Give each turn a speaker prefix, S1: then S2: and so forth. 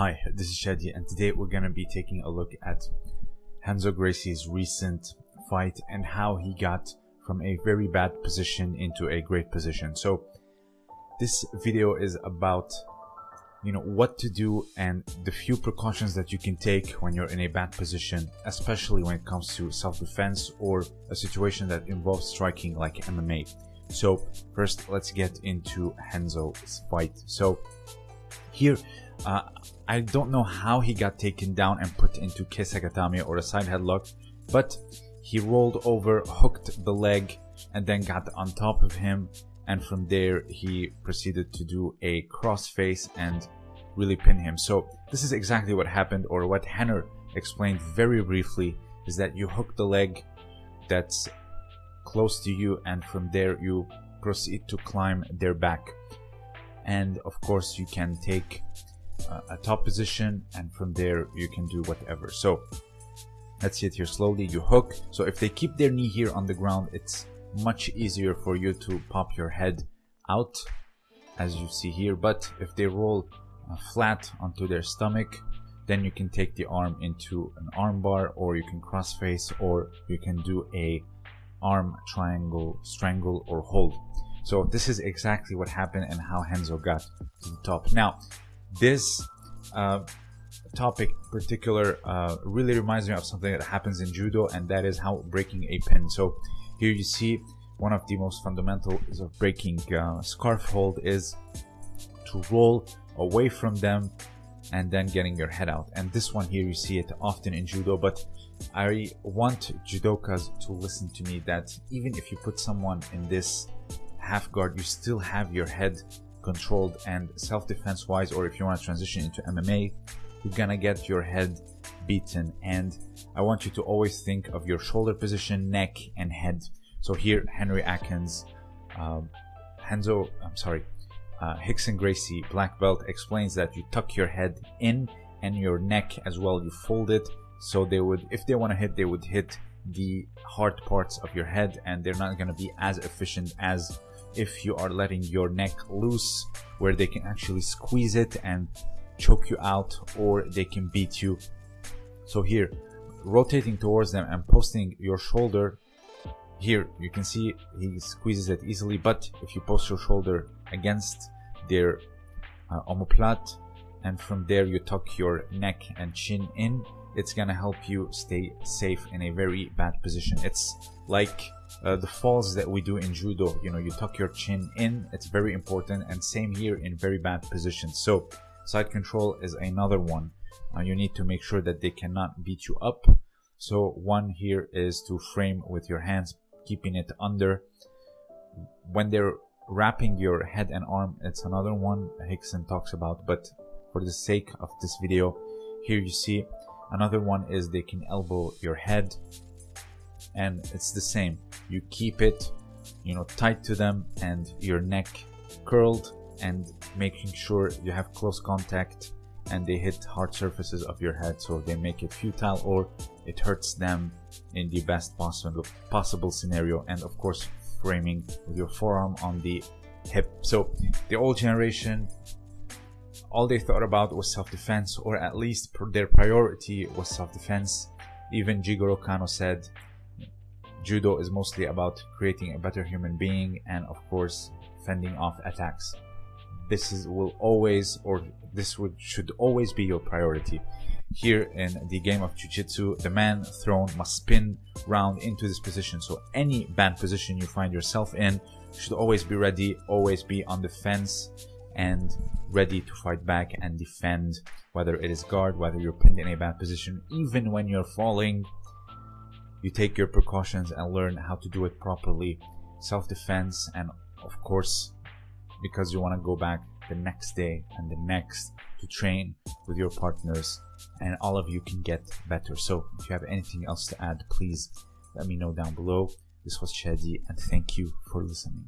S1: Hi, this is Shadi and today we're going to be taking a look at Renzo Gracie's recent fight and how he got from a very bad position into a great position. So this video is about you know what to do and the few precautions that you can take when you're in a bad position especially when it comes to self-defense or a situation that involves striking like MMA so first let's get into Renzo's fight so here uh, I don't know how he got taken down and put into Kesagatame or a side headlock but he rolled over hooked the leg and then got on top of him and from there he proceeded to do a crossface and really pin him. So this is exactly what happened or what Rener explained very briefly is that you hook the leg that's close to you and from there you proceed to climb their back. And of course you can take uh, a top position and from there you can do whatever. So let's see it here slowly. You hook. So if they keep their knee here on the ground, it's much easier for you to pop your head out as you see here but if they roll uh, flat onto their stomach then you can take the arm into an arm bar or you can cross face or you can do a arm triangle strangle or hold so this is exactly what happened and how Renzo got to the top now this uh, topic particular uh, really reminds me of something that happens in judo and that is how breaking a pin so here you see one of the most fundamentals of breaking uh, scarf hold is to roll away from them and then getting your head out. And this one here, you see it often in judo, but I want judokas to listen to me that even if you put someone in this half guard, you still have your head controlled and self-defense wise, or if you want to transition into MMA, you're gonna get your head beaten. And I want you to always think of your shoulder position, neck, and head. So here, Henry Akins, um, Renzo, I'm sorry, uh, Rickson Gracie, black belt, explains that you tuck your head in and your neck as well. You fold it so they would, if they want to hit, they would hit the hard parts of your head and they're not going to be as efficient as if you are letting your neck loose where they can actually squeeze it and choke you out or they can beat you. So here, rotating towards them and posting your shoulder here you can see he squeezes it easily but if you post your shoulder against their uh, and from there you tuck your neck and chin in it's gonna help you stay safe in a very bad position it's like uh, the falls that we do in judo you know you tuck your chin in it's very important and same here in very bad positions. So side control is another one. Uh, you need to make sure that they cannot beat you up. So one here is to frame with your hands keeping it under. When they're wrapping your head and arm it's another one Rickson talks about but for the sake of this video here you see another one is they can elbow your head and it's the same. You keep it you know tight to them and your neck curled and making sure you have close contact and they hit hard surfaces of your head. So they make it futile or it hurts them in the best possible possible scenario. And of course framing with your forearm on the hip. So the old generation all they thought about was self-defense or at least their priority was self-defense. Even Jigoro Kano said judo is mostly about creating a better human being and of course fending off attacks. This is will always or this would should always be your priority. Here in the game of jiu-jitsu the man thrown must spin round into this position. So any bad position you find yourself in should always be ready always be on the fence and ready to fight back and defend whether it is guard whether you're pinned in a bad position even when you're falling you take your precautions and learn how to do it properly. Self-defense and of course because you want to go back the next day and the next to train with your partners and all of you can get better. So if you have anything else to add please let me know down below. This was Shadi and thank you for listening